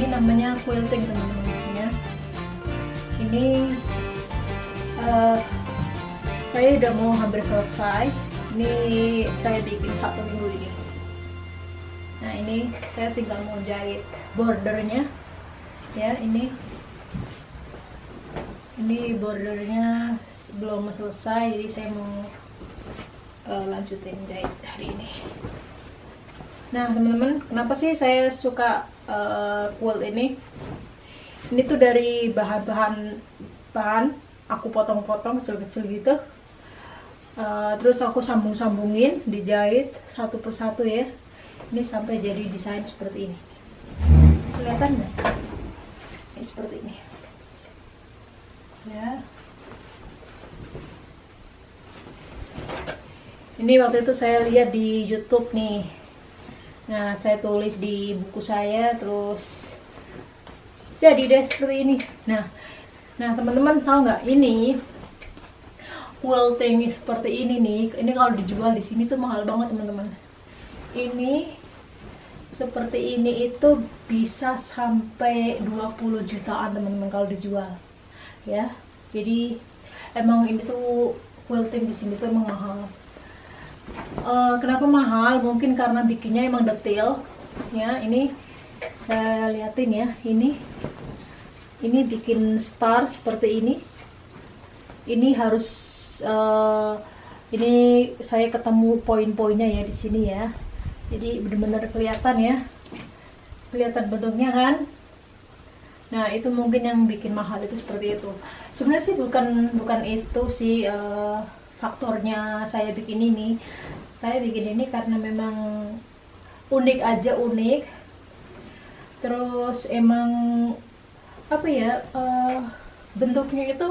ini namanya quilting teman-teman ya. Ini uh, saya udah mau hampir selesai. Ini saya bikin satu minggu ini. Nah ini saya tinggal mau jahit bordernya ya ini. Ini bordernya belum selesai jadi saya mau uh, lanjutin jahit hari ini. Nah teman-teman kenapa sih saya suka uh, quilt ini. Ini tuh dari bahan-bahan bahan aku potong-potong kecil-kecil gitu. Uh, terus aku sambung-sambungin dijahit satu persatu ya. Ini sampai jadi desain seperti ini. Kelihatan nggak? Ini seperti ini. Ya. Ini waktu itu saya lihat di YouTube nih nah saya tulis di buku saya terus jadi deh seperti ini. Nah nah teman-teman tahu nggak? Ini quilting seperti ini nih. Ini kalau dijual di sini tuh mahal banget teman-teman. Ini seperti ini itu bisa sampai 20 jutaan teman-teman kalau dijual. Ya jadi emang ini tuh quilting di sini tuh emang mahal uh, kenapa mahal? Mungkin karena bikinnya emang detail. Ya ini saya liatin ya. Ini ini bikin star seperti ini. Ini harus uh, ini saya ketemu poin-poinnya ya di sini ya. Jadi benar-benar kelihatan ya. Kelihatan bentuknya kan? Nah itu mungkin yang bikin mahal itu seperti itu. Sebenarnya sih bukan bukan itu sih uh, faktornya saya bikin ini. Saya bikin ini karena memang unik aja unik. Terus emang apa ya uh, bentuknya itu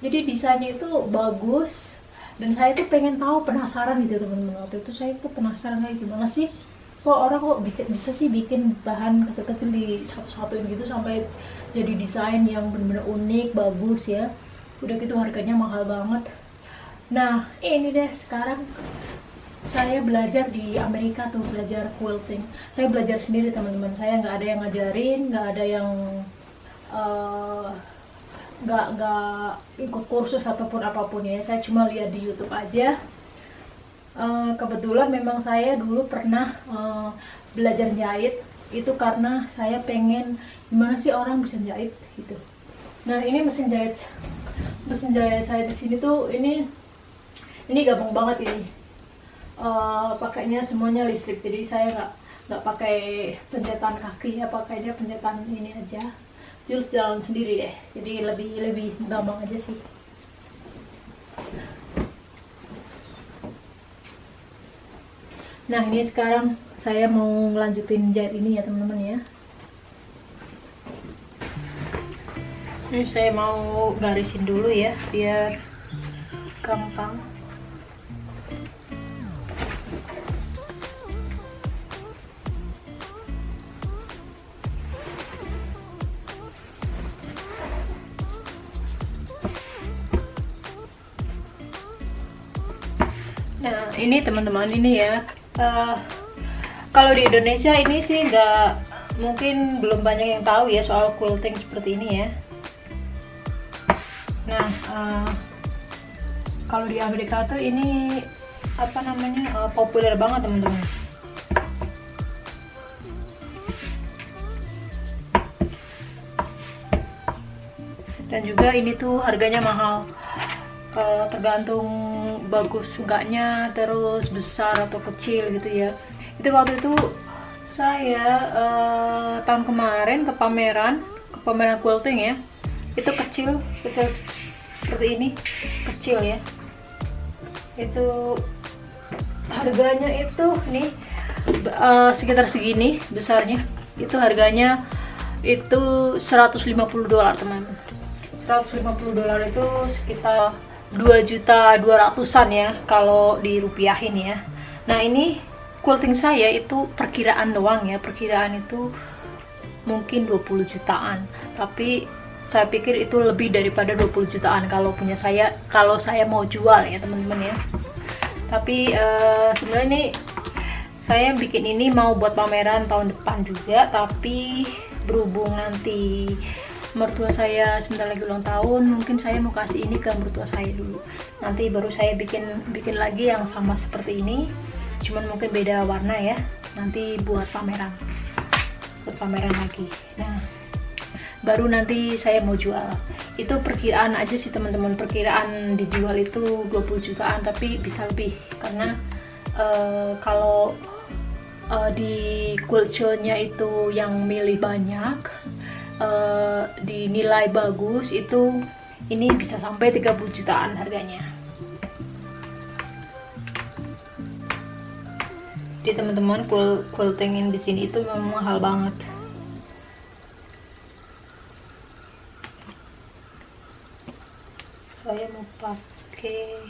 jadi desainnya itu bagus. Dan saya tuh pengen tahu penasaran gitu teman-teman. Waktu itu saya tuh penasaran kayak gimana sih? Kok orang kok bikin, bisa sih bikin bahan kecil-kecil di satu-satuin gitu sampai jadi desain yang benar-benar unik, bagus ya. Udah gitu harganya mahal banget nah ini deh sekarang saya belajar di Amerika tuh belajar quilting. Saya belajar sendiri teman-teman. Saya nggak ada yang ngajarin nggak ada yang uh, nggak nggak ikut kursus ataupun apa pun ya. Saya cuma lihat di YouTube aja. Eh, kebetulan memang saya dulu pernah uh, belajar jahit. Itu karena saya pengen gimana sih orang bisa jahit gitu. Nah ini mesin jahit. Mesin jahit saya di sini tuh ini ini gabung banget ini. Uh, pakainya semuanya listrik jadi saya nggak nggak pakai pencetan kaki ya pakainya pencetan ini aja. Terus jalan sendiri deh jadi lebih lebih gampang aja sih. Nah ini sekarang saya mau ngelanjutin jahit ini ya teman-teman ya. Ini saya mau garisin dulu ya biar gampang Nah, ini teman-teman ini ya. Uh, kalau di Indonesia ini sih nggak mungkin belum banyak yang tahu ya soal quilting seperti ini ya. Nah uh, kalau di Amerika tuh ini apa namanya uh, populer banget teman-teman. Dan juga ini tuh harganya mahal. Uh, tergantung bagus enggaknya terus besar atau kecil gitu ya. Itu waktu itu saya uh, tahun kemarin ke pameran ke pameran quilting ya. Itu kecil kecil seperti ini kecil ya. Itu harganya itu nih uh, sekitar segini besarnya. Itu harganya itu 150 dolar teman. 150 dolar itu sekitar 2 juta 200an ya kalau dirupiahin ya. Nah ini quilting saya itu perkiraan doang ya. Perkiraan itu mungkin 20 jutaan. Tapi saya pikir itu lebih daripada 20 jutaan kalau punya saya kalau saya mau jual ya teman-teman ya. Tapi uh, sebenarnya ini saya bikin ini mau buat pameran tahun depan juga tapi berhubung nanti mertua saya sebentar lagi ulang tahun mungkin saya mau kasih ini ke mertua saya dulu. Nanti baru saya bikin bikin lagi yang sama seperti ini. Cuman mungkin beda warna ya. Nanti buat pameran. Buat pameran lagi. Nah baru nanti saya mau jual. Itu perkiraan aja sih teman-teman. Perkiraan dijual itu 20 jutaan tapi bisa lebih. Karena uh, kalau uh, di culture-nya itu yang milih banyak uh, dinilai bagus itu ini bisa sampai 30 jutaan harganya. Di teman-teman quilting di sini itu memang mahal banget. Saya mau pakai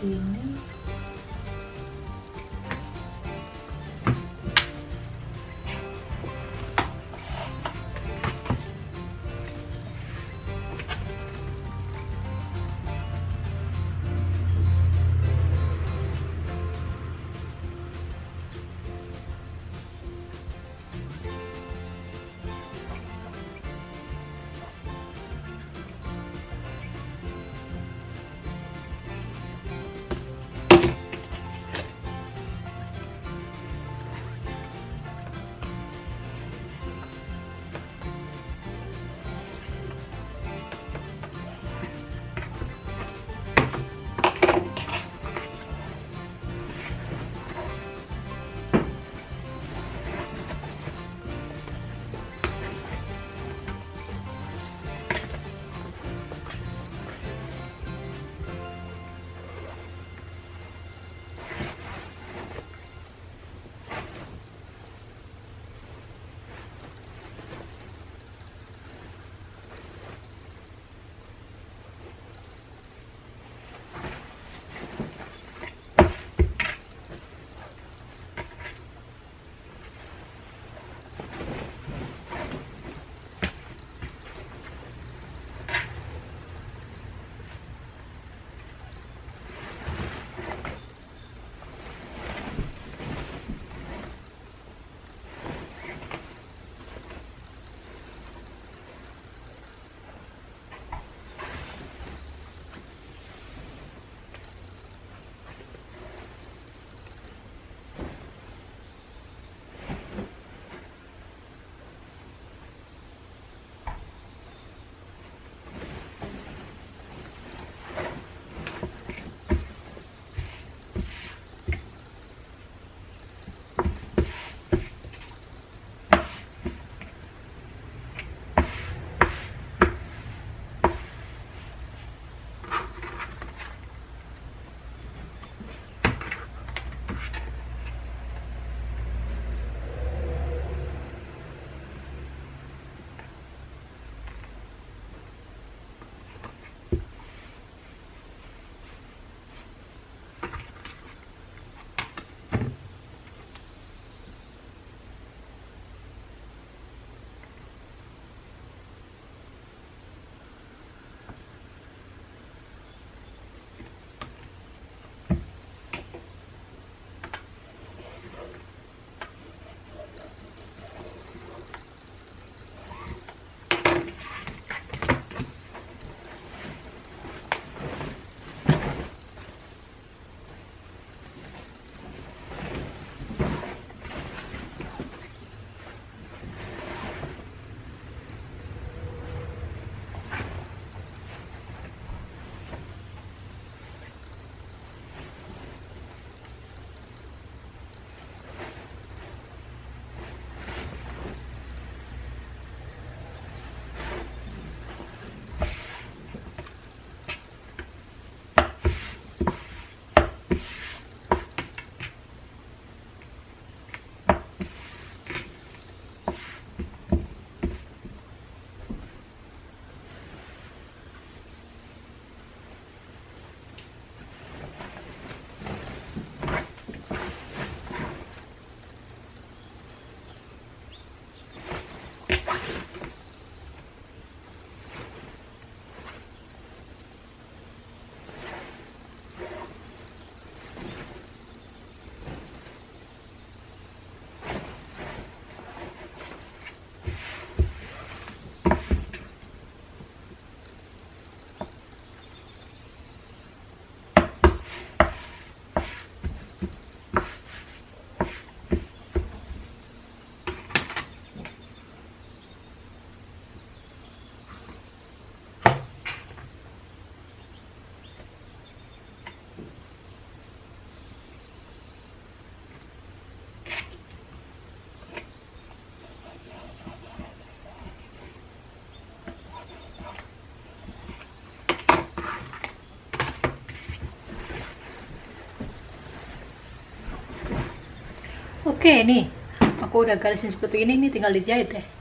seperti ini oke nih. Aku udah garisin seperti ini nih tinggal dijahit ya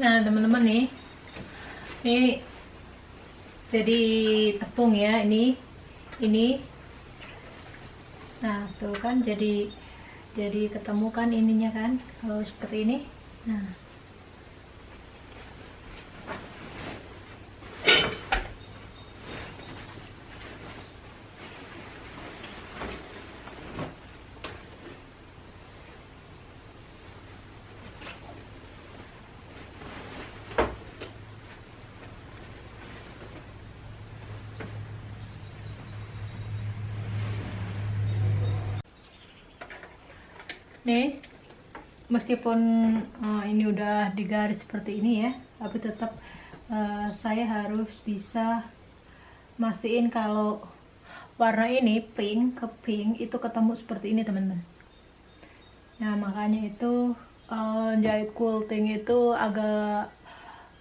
Nah, teman-teman nih. Ini jadi tepung ya, ini. Ini. Nah, tuh kan jadi jadi ketemu kan ininya kan kalau seperti ini. Nah. nih meskipun uh, ini udah digaris seperti ini ya tapi tetap uh, saya harus bisa mastiin kalau warna ini pink ke pink itu ketemu seperti ini teman-teman. Nah makanya itu uh, jahit quilting itu agak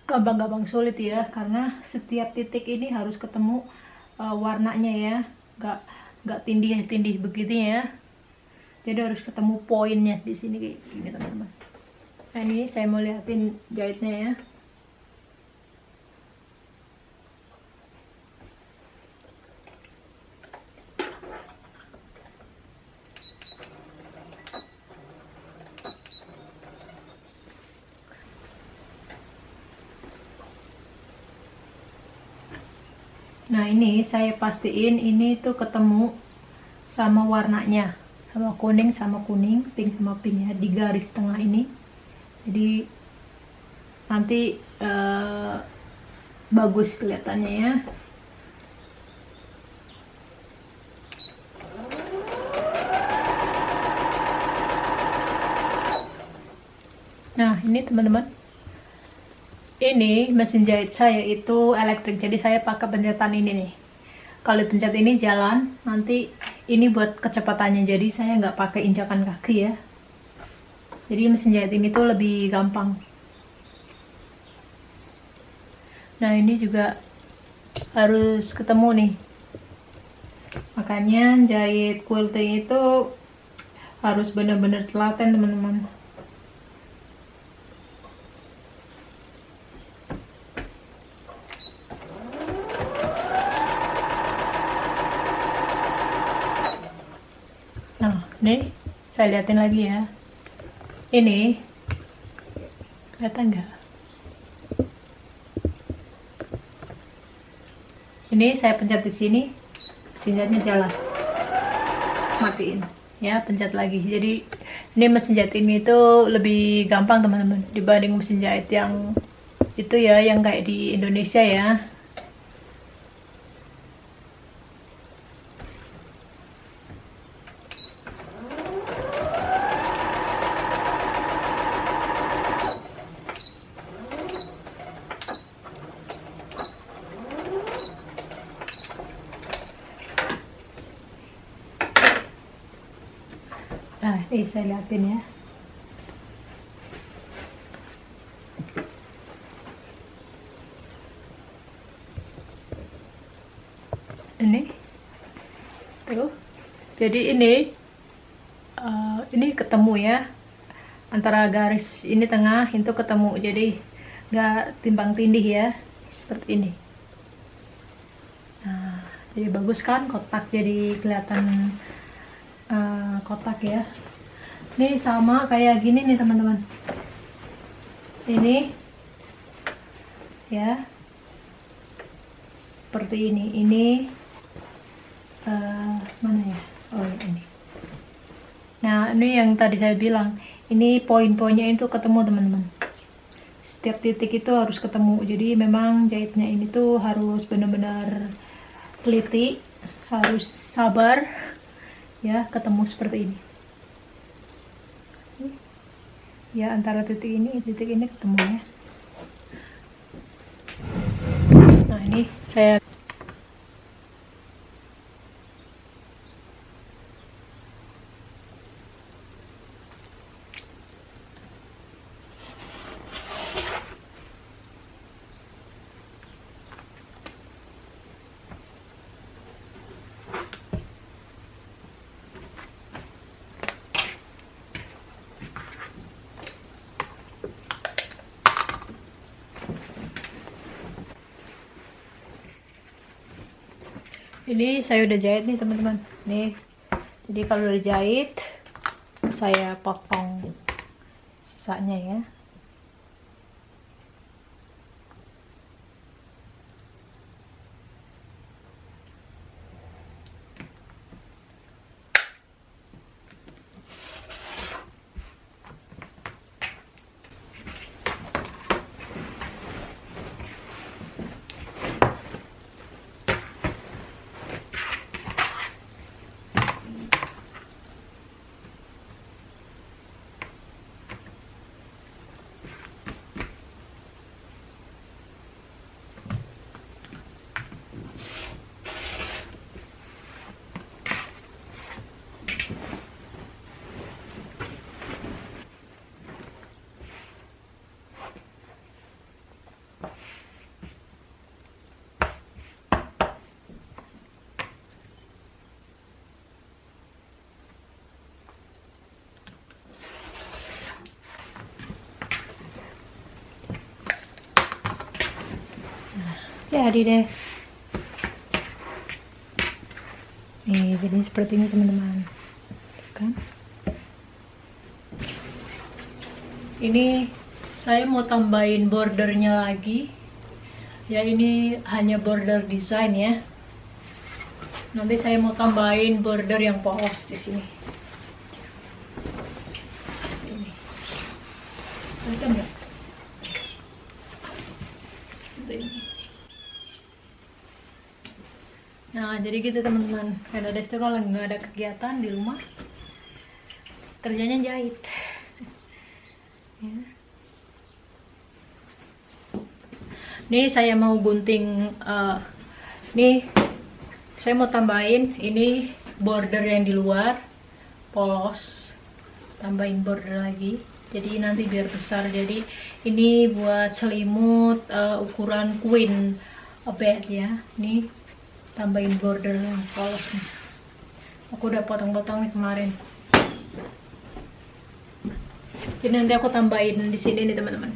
gampang-gampang sulit ya karena setiap titik ini harus ketemu uh, warnanya ya. Gak gak tindih-tindih begitu ya jadi harus ketemu poinnya di sini kayak gini teman-teman. Nah ini saya mau liatin jahitnya ya. Nah ini saya pastiin ini tuh ketemu sama warnanya sama kuning sama kuning pink sama pink ya di garis tengah ini. Jadi nanti uh, bagus kelihatannya ya. Nah ini teman-teman. Ini mesin jahit saya itu elektrik jadi saya pakai pencetan ini nih. Kalau pencet ini jalan nanti ini buat kecepatannya. Jadi saya nggak pakai injakan kaki ya. Jadi mesin jahit ini tuh lebih gampang. Nah ini juga harus ketemu nih. Makanya jahit quilting itu harus benar-benar telaten teman-teman nah ini saya liatin lagi ya. Ini kelihatan nggak? Ini saya pencet di sini mesin jahitnya jalan. Matiin. Ya pencet lagi. Jadi ini mesin jahit ini itu lebih gampang teman-teman dibanding mesin jahit yang itu ya yang kayak di Indonesia ya Ini saya liatin ya. Ini. Tuh. Jadi ini uh, ini ketemu ya. Antara garis ini tengah itu ketemu. Jadi nggak timbang tindih ya. Seperti ini. Nah, jadi bagus kan kotak jadi kelihatan uh, kotak ya ini sama kayak gini nih teman-teman. Ini ya. Seperti ini. Ini uh, mana ya? Oh ini. Nah ini yang tadi saya bilang. Ini poin-poinnya itu ketemu teman-teman. Setiap titik itu harus ketemu. Jadi memang jahitnya ini tuh harus benar-benar teliti harus sabar ya ketemu seperti ini ya antara titik ini titik ini ketemu ya nah ini saya ini saya udah jahit nih teman-teman. Nih. Jadi kalau udah jahit saya potong sisanya ya jadi deh. Nih jadi seperti ini teman-teman. Kan? Ini saya mau tambahin bordernya lagi. Ya ini hanya border design ya. Nanti saya mau tambahin border yang polos di sini ini kelihatan nggak seperti ini Nah, jadi gitu teman-teman. Ada Desti kalau nggak ada kegiatan di rumah, kerjanya jahit. ya. Nih saya mau gunting, uh, nih saya mau tambahin ini border yang di luar, polos, tambahin border lagi. Jadi nanti biar besar. Jadi ini buat selimut uh, ukuran queen a bit ya nih tambahin border yang polos nih aku udah potong-potong nih kemarin. Jadi nanti aku tambahin di sini nih teman-teman